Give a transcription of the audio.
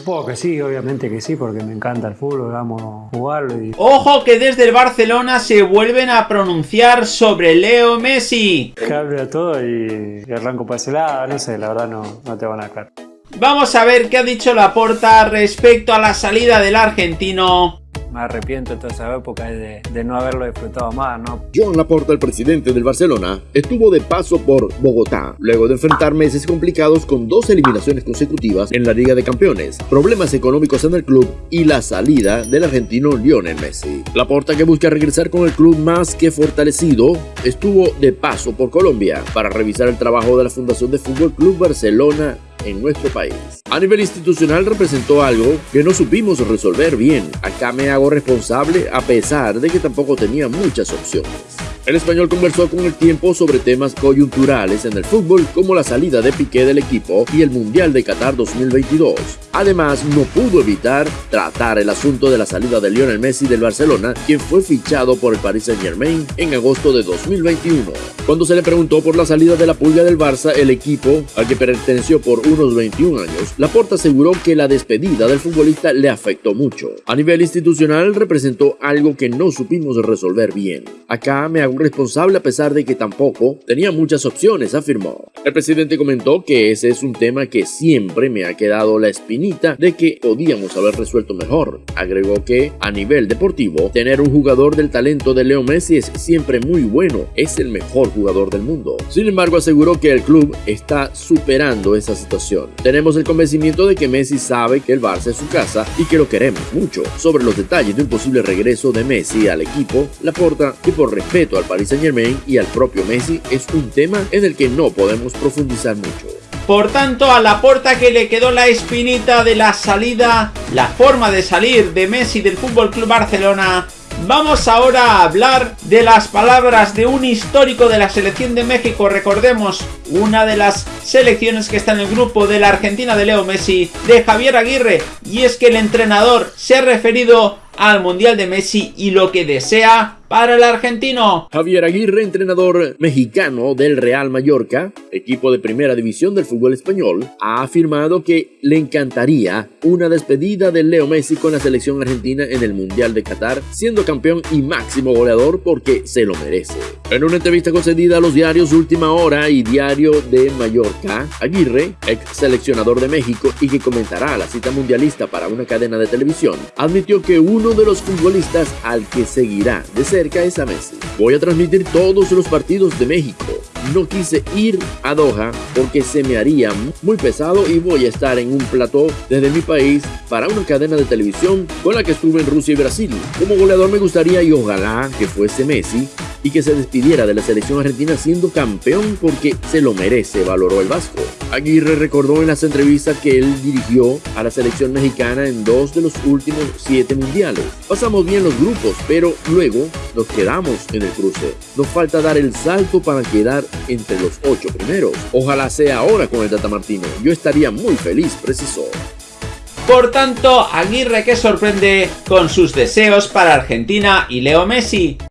Supongo que sí, obviamente que sí, porque me encanta el fútbol, amo jugarlo y... Ojo que desde el Barcelona se vuelven a pronunciar sobre Leo Messi. Hable todo y, y arranco para ese lado, no sé, la verdad no, no te van a caer. Vamos a ver qué ha dicho Laporta respecto a la salida del argentino me arrepiento de toda esa época de, no haberlo disfrutado más, ¿no? Joan Laporta, el presidente del Barcelona, estuvo de paso por Bogotá, luego de enfrentar meses complicados con dos eliminaciones consecutivas en la Liga de Campeones, problemas económicos en el club y la salida del argentino Lionel Messi. Laporta, que busca regresar con el club más que fortalecido, estuvo de paso por Colombia para revisar el trabajo de la Fundación de Fútbol Club Barcelona en nuestro país. A nivel institucional representó algo que no supimos resolver bien. Acá me hago responsable a pesar de que tampoco tenía muchas opciones. El español conversó con el tiempo sobre temas coyunturales en el fútbol como la salida de Piqué del equipo y el Mundial de Qatar 2022. Además, no pudo evitar tratar el asunto de la salida de Lionel Messi del Barcelona, quien fue fichado por el Paris Saint Germain en agosto de 2021. Cuando se le preguntó por la salida de la pulga del Barça, el equipo, al que perteneció por unos 21 años, Laporta aseguró que la despedida del futbolista le afectó mucho. A nivel institucional representó algo que no supimos resolver bien. Acá me hago responsable a pesar de que tampoco tenía muchas opciones, afirmó. El presidente comentó que ese es un tema que siempre me ha quedado la espinita de que podíamos haber resuelto mejor. Agregó que, a nivel deportivo, tener un jugador del talento de Leo Messi es siempre muy bueno, es el mejor jugador del mundo. Sin embargo, aseguró que el club está superando esa situación. Tenemos el convencimiento de que Messi sabe que el Barça es su casa y que lo queremos mucho. Sobre los detalles de un posible regreso de Messi al equipo, Laporta, que por respeto al Paris Saint Germain y al propio Messi, es un tema en el que no podemos profundizar mucho. Por tanto, a la puerta que le quedó la espinita de la salida, la forma de salir de Messi del Fútbol Club Barcelona, Vamos ahora a hablar de las palabras de un histórico de la selección de México, recordemos, una de las selecciones que está en el grupo de la Argentina de Leo Messi, de Javier Aguirre, y es que el entrenador se ha referido al Mundial de Messi y lo que desea para el argentino. Javier Aguirre, entrenador mexicano del Real Mallorca, equipo de primera división del fútbol español, ha afirmado que le encantaría una despedida de Leo Messi con la selección argentina en el Mundial de Qatar, siendo campeón y máximo goleador porque se lo merece. En una entrevista concedida a los diarios Última Hora y Diario de Mallorca, Aguirre, ex seleccionador de México y que comentará la cita mundialista para una cadena de televisión, admitió que uno de los futbolistas al que seguirá de ser Voy a transmitir todos los partidos de México. No quise ir a Doha porque se me haría muy pesado y voy a estar en un plató desde mi país para una cadena de televisión con la que estuve en Rusia y Brasil. Como goleador me gustaría y ojalá que fuese Messi y que se despidiera de la selección argentina siendo campeón porque se lo merece, valoró el Vasco. Aguirre recordó en las entrevistas que él dirigió a la selección mexicana en dos de los últimos siete mundiales. Pasamos bien los grupos, pero luego nos quedamos en el cruce. Nos falta dar el salto para quedar entre los ocho primeros. Ojalá sea ahora con el Tata Martino. Yo estaría muy feliz, precisó. Por tanto, Aguirre que sorprende con sus deseos para Argentina y Leo Messi.